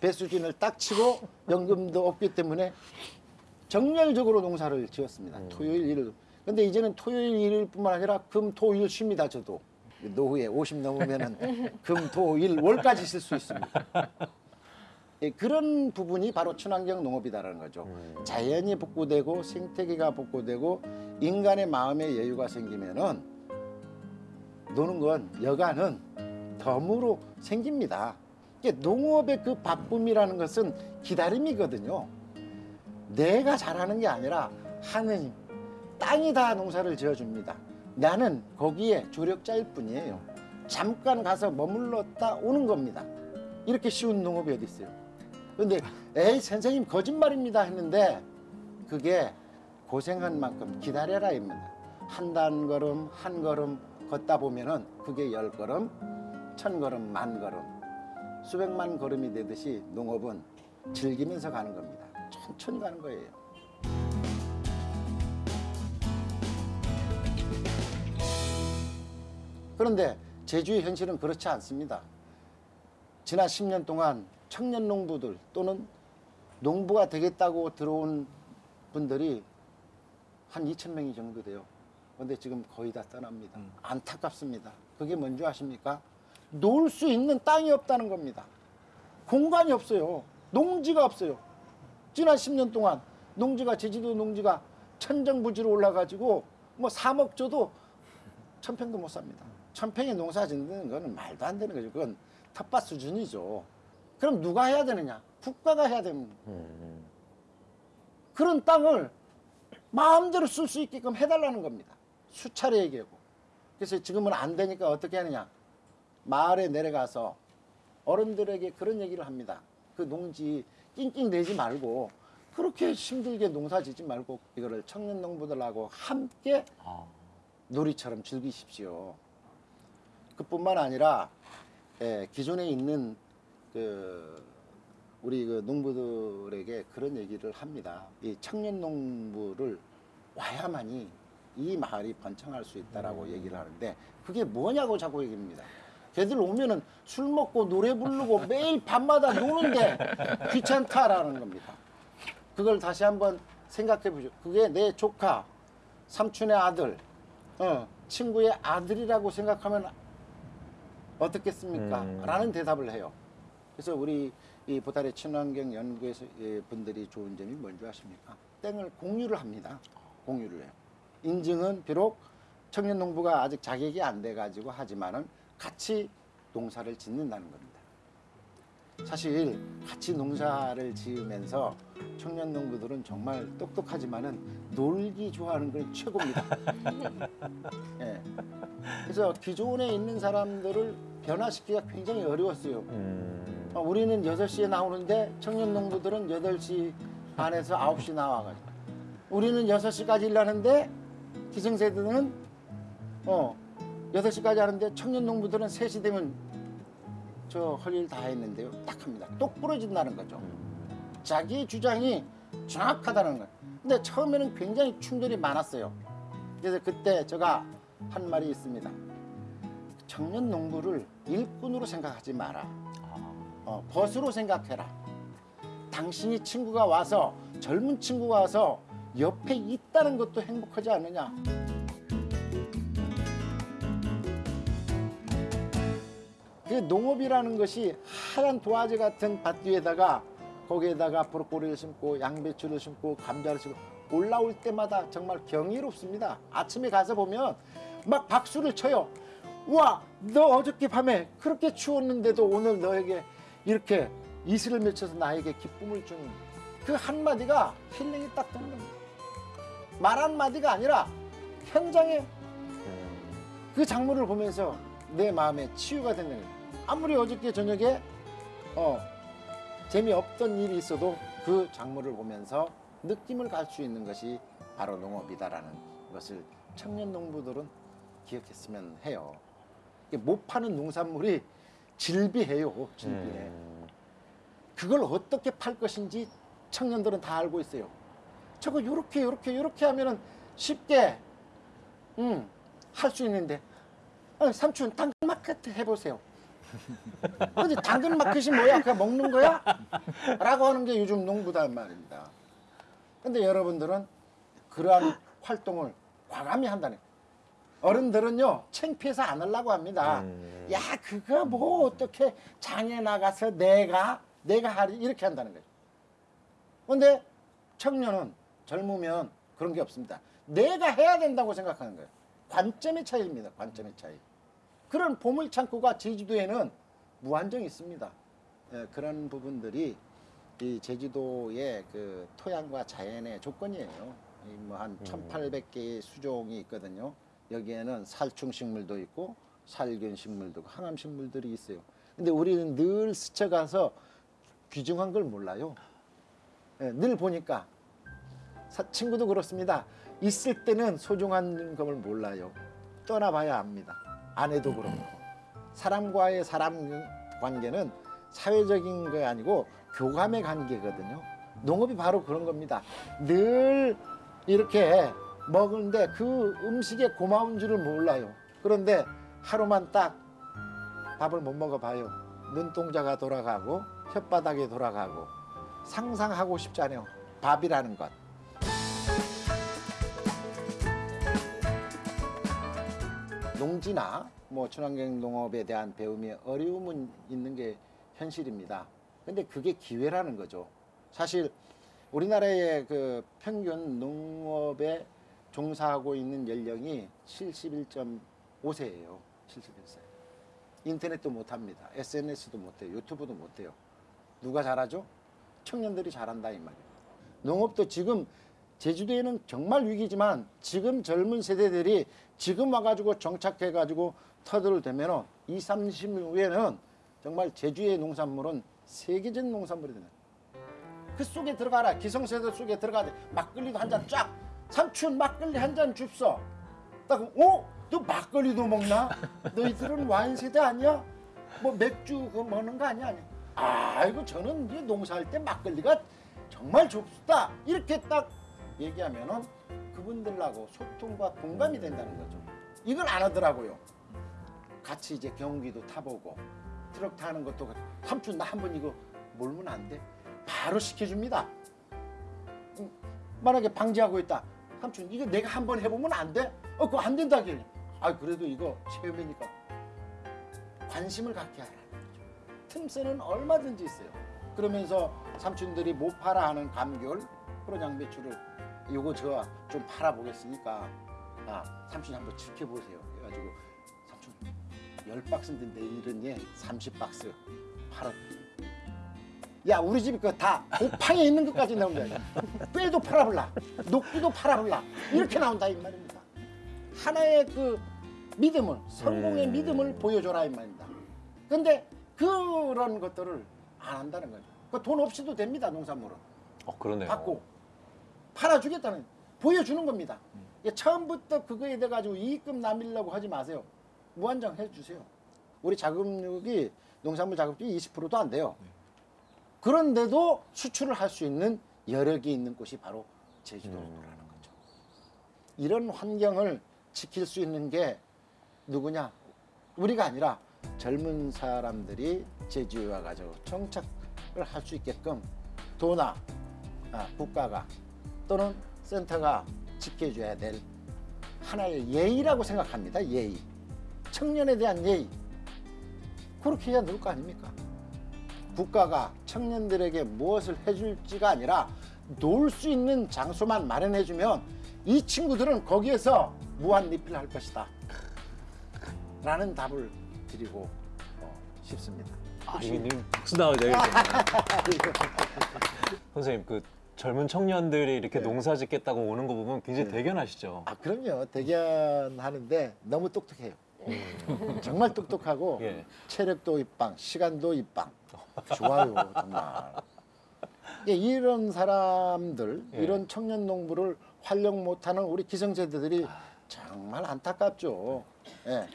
배수진을 딱 치고 연금도 없기 때문에 정열적으로 농사를 지었습니다. 토요일 일을. 근데 이제는 토요일 일뿐만 아니라 금, 토, 일 쉽니다. 저도 노후에 50 넘으면은 금, 토, 일, 월까지 쓸 수 있습니다. 예, 그런 부분이 바로 친환경 농업이다라는 거죠. 자연이 복구되고 생태계가 복구되고 인간의 마음의 여유가 생기면은 노는 건 여가는 덤으로 생깁니다. 농업의 그 바쁨이라는 것은 기다림이거든요. 내가 잘하는 게 아니라 하느님, 땅이 다 농사를 지어줍니다. 나는 거기에 조력자일 뿐이에요. 잠깐 가서 머물렀다 오는 겁니다. 이렇게 쉬운 농업이 어디 있어요? 근데 에이 선생님 거짓말입니다 했는데 그게 고생한 만큼 기다려라 입니다. 한 단 걸음 한 걸음 걷다 보면은 그게 열 걸음, 천 걸음, 만 걸음, 수백만 걸음이 되듯이 농업은 즐기면서 가는 겁니다. 천천히 가는 거예요. 그런데 제주의 현실은 그렇지 않습니다. 지난 10년 동안 청년 농부들 또는 농부가 되겠다고 들어온 분들이 한 2천 명이 정도 돼요. 근데 지금 거의 다 떠납니다. 안타깝습니다. 그게 뭔지 아십니까? 놀 수 있는 땅이 없다는 겁니다. 공간이 없어요. 농지가 없어요. 지난 10년 동안 농지가 제주도 농지가 천정부지로 올라가지고 뭐 3억 줘도 천평도 못 삽니다. 천평에 농사 짓는 거는 말도 안 되는 거죠. 그건 텃밭 수준이죠. 그럼 누가 해야 되느냐? 국가가 해야 됩니다. 그런 땅을 마음대로 쓸 수 있게끔 해달라는 겁니다. 수차례 얘기하고. 그래서 지금은 안 되니까 어떻게 하느냐? 마을에 내려가서 어른들에게 그런 얘기를 합니다. 그 농지 낑낑 내지 말고 그렇게 힘들게 농사 짓지 말고 이거를 청년 농부들하고 함께 놀이처럼 즐기십시오. 그뿐만 아니라 예, 기존에 있는 그 우리 그 농부들에게 그런 얘기를 합니다. 이 청년 농부를 와야만이 이 마을이 번창할 수 있다라고 얘기를 하는데 그게 뭐냐고 자꾸 얘기합니다. 걔들 오면은 술 먹고 노래 부르고 매일 밤마다 노는데 귀찮다라는 겁니다. 그걸 다시 한번 생각해 보죠. 그게 내 조카, 삼촌의 아들, 어, 친구의 아들이라고 생각하면 어떻겠습니까? 음. 라는 대답을 해요. 그래서 우리 이 보달의 친환경 연구에서 예, 분들이 좋은 점이 뭔지 아십니까? 땡을 공유를 합니다. 공유를 해요. 인증은 비록 청년 농부가 아직 자격이 안 돼 가지고 하지만은 같이 농사를 짓는다는 겁니다. 사실 같이 농사를 지으면서 청년 농부들은 정말 똑똑하지만은 놀기 좋아하는 건 최고입니다. 예. 그래서 기존에 있는 사람들을 변화시키기가 굉장히 어려웠어요. 음. 어, 우리는 6시에 나오는데 청년 농부들은 8시 반에서 9시 나와가지고 우리는 6시까지 일하는데 기성세대는 어 8시까지 하는데 청년 농부들은 3시 되면 저 할 일 다 했는데요. 딱 합니다. 똑 부러진다는 거죠. 자기 주장이 정확하다는 거예요. 근데 처음에는 굉장히 충돌이 많았어요. 그래서 그때 제가 한 말이 있습니다. 청년 농부를 일꾼으로 생각하지 마라. 아, 어, 벗으로 생각해라. 당신이 친구가 와서 젊은 친구가 와서 옆에 있다는 것도 행복하지 않느냐. 그 농업이라는 것이 하얀 도화지 같은 밭 뒤에다가 거기에다가 브로콜리를 심고 양배추를 심고 감자를 심고 올라올 때마다 정말 경이롭습니다. 아침에 가서 보면 막 박수를 쳐요. 우와, 너 어저께 밤에 그렇게 추웠는데도 오늘 너에게 이렇게 이슬을 맺혀서 나에게 기쁨을 주는 그 한마디가 힐링이 딱 되는 겁니다. 말 한마디가 아니라 현장에 그 작물을 보면서 내 마음에 치유가 되는 거예요. 아무리 어저께 저녁에 어, 재미없던 일이 있어도 그 작물을 보면서 느낌을 갈 수 있는 것이 바로 농업이다라는 것을 청년 농부들은 기억했으면 해요. 못 파는 농산물이 질비해요, 질비해. 그걸 어떻게 팔 것인지 청년들은 다 알고 있어요. 저거 요렇게 요렇게 요렇게 하면은 쉽게 음, 할 수 있는데 어, 삼촌 당근 마켓 해보세요. 근데 당근 마켓이 뭐야? 그냥 먹는 거야? 라고 하는 게 요즘 농부다 말입니다. 근데 여러분들은 그러한 활동을 과감히 한다는. 어른들은요 창피해서 안 하려고 합니다. 야 그거 뭐 어떻게 장에 나가서 내가 내가 하리 이렇게 한다는 거예요. 근데 청년은 젊으면 그런 게 없습니다. 내가 해야 된다고 생각하는 거예요. 관점의 차이입니다. 관점의 차이. 그런 보물 창고가 제주도에는 무한정 있습니다. 예, 그런 부분들이 이 제주도의 그 토양과 자연의 조건이에요. 뭐한 1,800개의 수종이 있거든요. 여기에는 살충 식물도 있고 살균 식물도 있고 항암 식물들이 있어요. 근데 우리는 늘 스쳐가서 귀중한 걸 몰라요. 예, 늘 보니까 사- 친구도 그렇습니다. 있을 때는 소중한 것을 몰라요. 떠나봐야 압니다. 아내도 그렇고 사람과의 사람 관계는 사회적인 게 아니고 교감의 관계거든요. 농업이 바로 그런 겁니다. 늘 이렇게 먹는데 그 음식에 고마운 줄을 몰라요. 그런데 하루만 딱 밥을 못 먹어봐요. 눈동자가 돌아가고 혓바닥이 돌아가고 상상하고 싶지 않아요. 밥이라는 것. 농지나 뭐 친환경 농업에 대한 배움이 어려움은 있는 게 현실입니다. 근데 그게 기회라는 거죠. 사실 우리나라의 그 평균 농업에 종사하고 있는 연령이 71.5세예요. 71세. 인터넷도 못 합니다. SNS도 못 해요. 유튜브도 못 해요. 누가 잘하죠? 청년들이 잘한다 이 말이에요. 농업도 지금 제주도에는 정말 위기지만 지금 젊은 세대들이 지금 와가지고 정착해가지고 터들을 대면은 2, 30년 후에는 정말 제주의 농산물은 세계적 농산물이 되는 그 속에 들어가라 기성세대 속에 들어가야 막걸리도 한 잔 쫙 삼촌 막걸리 한 잔 줍소 딱 어? 너 막걸리도 먹나? 너희들은 와인 세대 아니야? 뭐 맥주 그거 먹는 거 아니야? 아니. 아이고 저는 이제 농사할 때 막걸리가 정말 좋다 이렇게 딱 얘기하면은 그분들하고 소통과 공감이 된다는 거죠. 이걸 안 하더라고요. 같이 이제 경기도 타보고 트럭 타는 것도 삼촌 나 한 번 이거 몰면 안 돼? 바로 시켜줍니다. 음, 만약에 방지하고 있다. 삼촌 이거 내가 한 번 해보면 안 돼? 어 그거 안 된다길래. 아 그래도 이거 체험이니까 관심을 갖게 거죠. 틈새는 얼마든지 있어요. 그러면서 삼촌들이 못 팔아 하는 감귤, 프로장 배추를 요거 저좀 팔아 보겠으니까 아 삼촌이 한번 지켜보세요. 해가지고 삼촌 열 박스인데 내일은 예 30박스 팔아. 야 우리 집이 그다 곱팡에 있는 것까지 나온다. 뼈도 팔아볼라, 녹두도 팔아볼라 이렇게 나온다 이 말입니다. 하나의 그 믿음을 성공의 믿음을 보여줘라 이 말입니다. 근데 그런 것들을 안 한다는 거죠. 그 돈 없이도 됩니다 농산물은. 어 그러네요. 받고 팔아주겠다는 보여주는 겁니다. 예, 처음부터 그거에 대해 가지고 이익금 남기려고 하지 마세요. 무한정 해주세요. 우리 자금력이 농산물 자급비 20%도 안 돼요. 그런데도 수출을 할 수 있는 여력이 있는 곳이 바로 제주도라는 거죠. 이런 환경을 지킬 수 있는 게 누구냐? 우리가 아니라 젊은 사람들이 제주에 와가지고 정착을 할 수 있게끔 도나 아, 국가가 또는 센터가 지켜줘야 될 하나의 예의라고 생각합니다. 예의. 청년에 대한 예의. 그렇게 해야 될 거 아닙니까? 국가가 청년들에게 무엇을 해줄지가 아니라 놀 수 있는 장소만 마련해주면 이 친구들은 거기에서 무한 리필할 것이다. 라는 답을 드리고 어, 싶습니다. 아, 이님 박수 나와야 되겠네. 선생님 그 젊은 청년들이 이렇게 네. 농사 짓겠다고 오는 거 보면 굉장히 네. 대견하시죠. 아 그럼요. 대견하는데 너무 똑똑해요. 정말 똑똑하고 예. 체력도 입방, 시간도 입방. 좋아요, 정말. 예, 이런 사람들, 예. 이런 청년 농부를 활용 못하는 우리 기성세대들이 정말 안타깝죠. 예.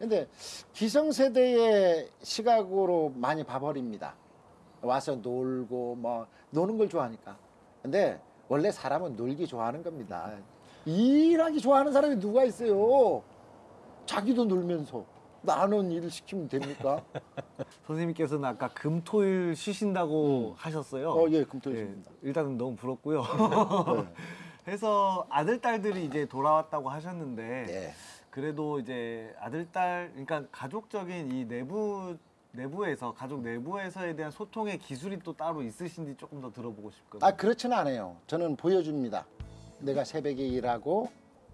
근데 기성세대의 시각으로 많이 봐버립니다. 와서 놀고 뭐 노는 걸 좋아하니까. 근데 원래 사람은 놀기 좋아하는 겁니다. 일하기 좋아하는 사람이 누가 있어요? 자기도 놀면서 나는 일 시키면 됩니까? 선생님께서는 아까 금토일 쉬신다고 하셨어요. 어, 예, 금토일입니다. 예, 일단은 너무 부럽고요. 네. 해서 아들 딸들이 이제 돌아왔다고 하셨는데 네. 그래도 이제 아들 딸 그러니까 가족적인 이 내부 내부에서 가족 내부에서에 대한 소통의 기술이 또 따로 있으신지 조금 더 들어보고 싶거든요. 아 그렇지는 않아요. 저는 보여줍니다. 내가 새벽에 일하고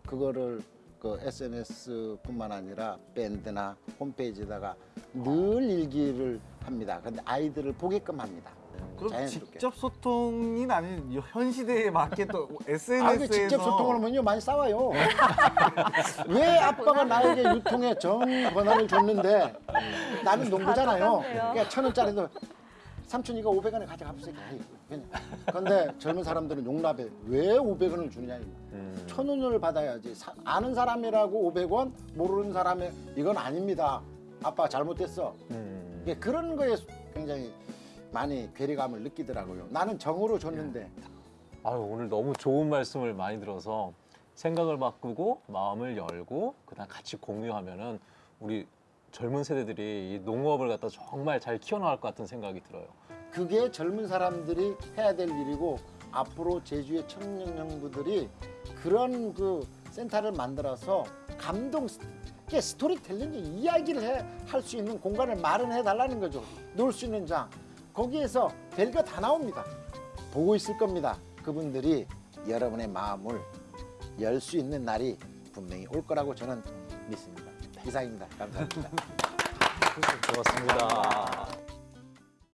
그거를 그 SNS뿐만 아니라 밴드나 홈페이지에다가 늘 일기를 합니다. 근데 아이들을 보게끔 합니다. 그럼 자연스럽게. 직접 소통이 아닌 현 시대에 맞게 또 SNS에서 아, 그 직접 소통을 하면요 많이 싸워요. 왜 아빠가 나에게 유통의 전 권한을 줬는데 나는 농부잖아요. 그러니까 천 원짜리도 삼촌이가 500원에 가져가보세요. 그런데 젊은 사람들은 용납해. 왜 500원을 주느냐. 음. 천 원을 받아야지. 사- 아는 사람이라고 500원, 모르는 사람이 이건 아닙니다. 아빠가 잘못했어. 음. 예, 그런 거에 굉장히 많이 괴리감을 느끼더라고요. 나는 정으로 줬는데 아유 오늘 너무 좋은 말씀을 많이 들어서 생각을 바꾸고 마음을 열고 그다음 같이 공유하면은 우리 젊은 세대들이 이 농업을 갖다 정말 잘 키워나갈 것 같은 생각이 들어요. 그게 젊은 사람들이 해야 될 일이고 앞으로 제주의 청년 형부들이 그런 그 센터를 만들어서 감동 게 스토리텔링 이야기를 할 수 있는 공간을 마련해 달라는 거죠. 놀 수 있는 장 거기에서 별거 다 나옵니다. 보고 있을 겁니다. 그분들이 여러분의 마음을 열 수 있는 날이 분명히 올 거라고 저는 믿습니다. 이상입니다. 감사합니다. 고맙습니다.